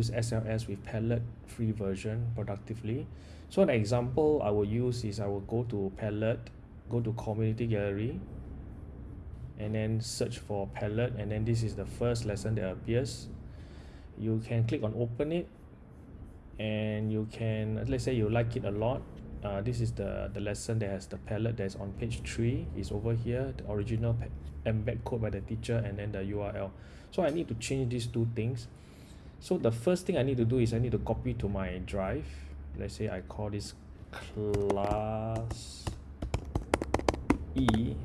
use SLS with Padlet free version productively. So an example I will use is I will go to Padlet, go to community gallery, and then search for Padlet, and then this is the first lesson that appears. You can click on open it, and you can let's say you like it a lot. Uh, this is the the lesson that has the Padlet that's on page three is over here, the original embed code by the teacher, and then the URL. So I need to change these two things so the first thing I need to do is I need to copy to my drive. Let's say I call this class E.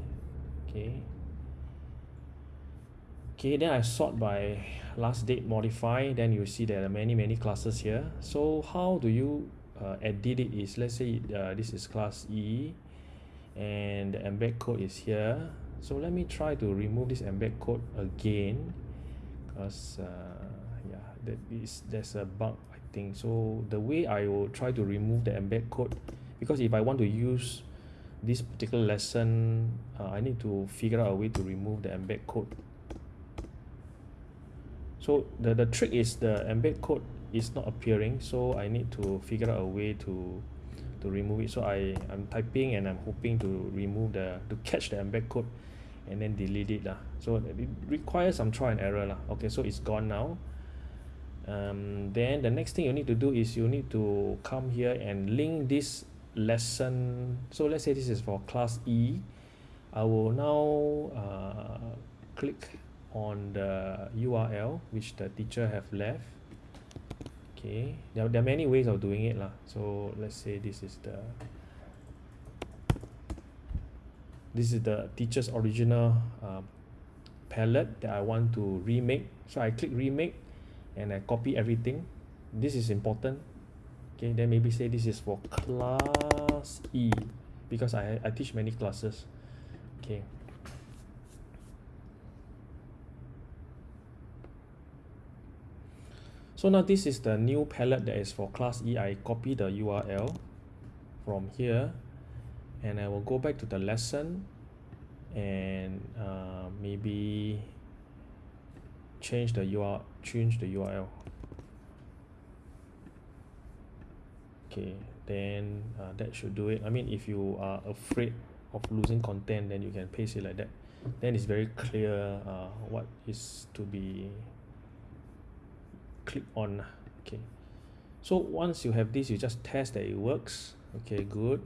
Okay. Okay then I sort by last date modify. Then you see there are many many classes here. So how do you uh, edit it is let's say uh, this is class E and the embed code is here. So let me try to remove this embed code again because uh, that is there's a bug I think. So the way I will try to remove the embed code because if I want to use this particular lesson uh, I need to figure out a way to remove the embed code. So the the trick is the embed code is not appearing so I need to figure out a way to to remove it. So I I'm typing and I'm hoping to remove the to catch the embed code and then delete it lah. So it requires some try and error lah. Okay so it's gone now um, then the next thing you need to do is you need to come here and link this lesson. So let's say this is for class E. I will now uh, click on the URL which the teacher have left. Okay. There, there are many ways of doing it lah. So let's say this is the this is the teacher's original uh, Padlet that I want to remake. So I click remake and I copy everything. This is important. Okay then maybe say this is for class E because I, I teach many classes. Okay. So now this is the new Padlet that is for class E. I copy the URL from here and I will go back to the lesson and uh, maybe change the URL change the URL okay then uh, that should do it. I mean if you are afraid of losing content then you can paste it like that. Then it's very clear uh, what is to be click on. Okay. So once you have this you just test that it works. Okay good.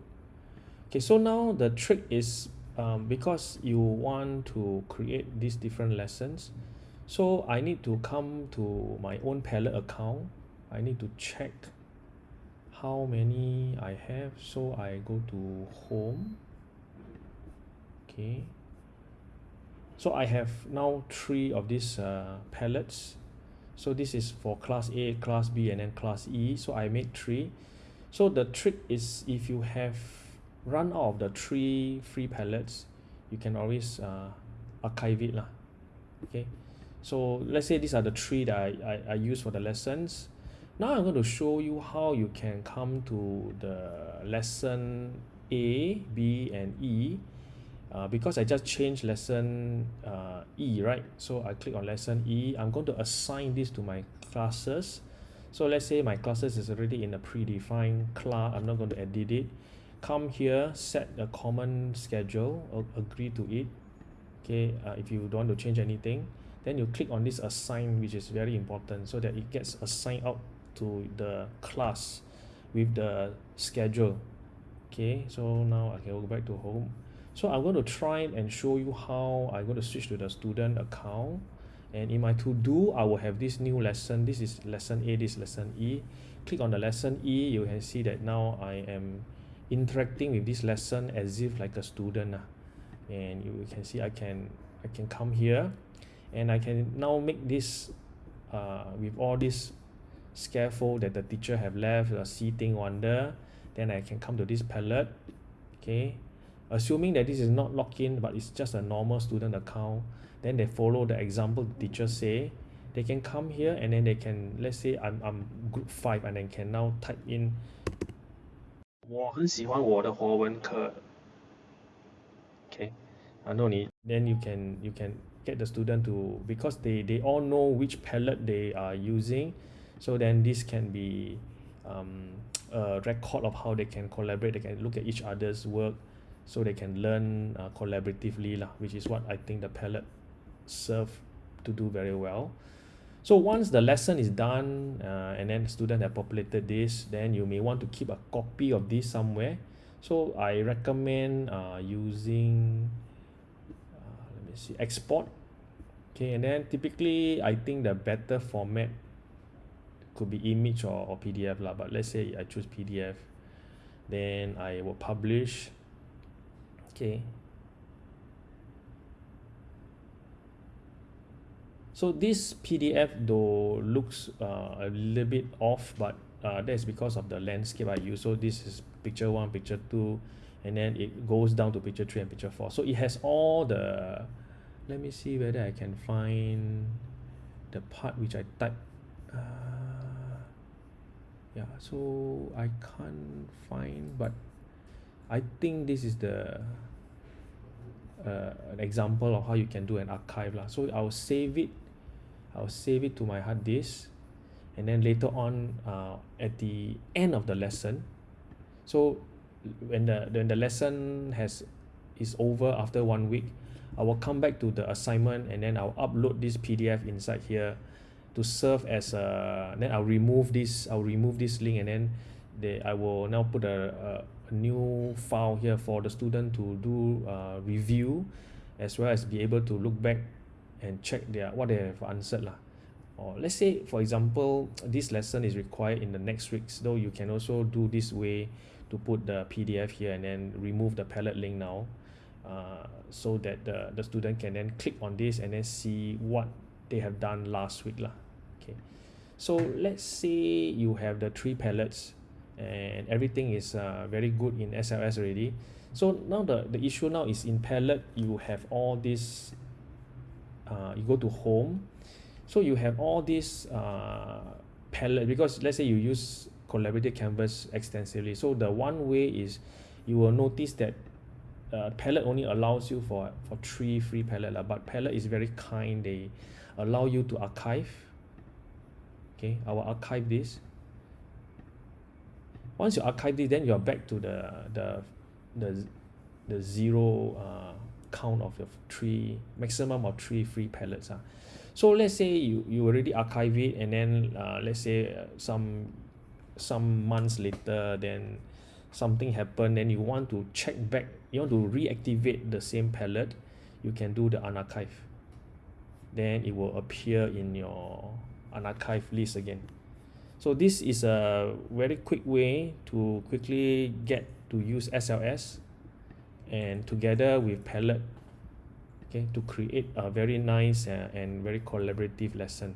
Okay so now the trick is um, because you want to create these different lessons so I need to come to my own Padlet account. I need to check how many I have so I go to home. Okay. So I have now three of these uh, Padlets so this is for class A class B and then class E. So I made three. So the trick is if you have run out of the three free Padlets you can always uh, archive it lah. Okay so let's say these are the three that I, I, I use for the lessons. Now I'm going to show you how you can come to the lesson A B and E uh, because I just changed lesson uh, E right? So I click on lesson E. I'm going to assign this to my classes. So let's say my classes is already in a predefined class. I'm not going to edit it. Come here set a common schedule. Agree to it. Okay uh, if you don't want to change anything then you click on this assign which is very important so that it gets assigned out to the class with the schedule. Okay so now I can go back to home. So I'm going to try and show you how I'm going to switch to the student account. And in my to do I will have this new lesson. This is lesson A this is lesson E. Click on the lesson E you can see that now I am interacting with this lesson as if like a student uh, and you can see I can I can come here and I can now make this uh, with all this scaffold that the teacher have left the seating on there then I can come to this Padlet okay? Assuming that this is not locked in but it's just a normal student account then they follow the example the teacher say. They can come here and then they can let's say I'm, I'm group 5 and then can now type in. 我很喜欢我的华文课 uh no need then you can you can get the student to because they they all know which Padlet they are using. So then this can be um, a record of how they can collaborate. They can look at each other's work. So they can learn uh, collaboratively lah, which is what I think the Padlet serve to do very well. So once the lesson is done uh, and then the student have populated this then you may want to keep a copy of this somewhere. So I recommend uh, using see export. Okay and then typically I think the better format could be image or, or PDF lah but let's say I choose PDF then I will publish. Okay. So this PDF though looks uh, a little bit off but uh, that's because of the landscape I use. So this is picture one picture two and then it goes down to picture three and picture four. So it has all the let me see whether I can find the part which I type uh, yeah so I can't find but I think this is the uh, an example of how you can do an archive lah. So I'll save it I'll save it to my hard disk and then later on uh, at the end of the lesson so when the when the lesson has is over after one week I will come back to the assignment and then I'll upload this PDF inside here to serve as a then I'll remove this I'll remove this link and then they I will now put a, a new file here for the student to do uh, review as well as be able to look back and check their what they have answered lah. Or let's say for example this lesson is required in the next weeks though you can also do this way to put the PDF here and then remove the Padlet link now uh, so that the, the student can then click on this and then see what they have done last week lah. Okay. So let's say you have the three Padlets and everything is uh, very good in SLS already. So now the the issue now is in Padlet you have all this uh, you go to home. So you have all these uh, Padlet because let's say you use collaborative canvas extensively. So the one way is you will notice that uh, Padlet only allows you for for three free Padlet lah, but Padlet is very kind. They allow you to archive. Okay I will archive this. Once you archive this then you're back to the the the the zero uh, count of your three maximum of three free Padlets ah. So let's say you you already archive it and then uh, let's say uh, some some months later then something happened then you want to check back you want to reactivate the same Padlet you can do the unarchive. Then it will appear in your unarchive list again. So this is a very quick way to quickly get to use SLS and together with Padlet okay to create a very nice uh, and very collaborative lesson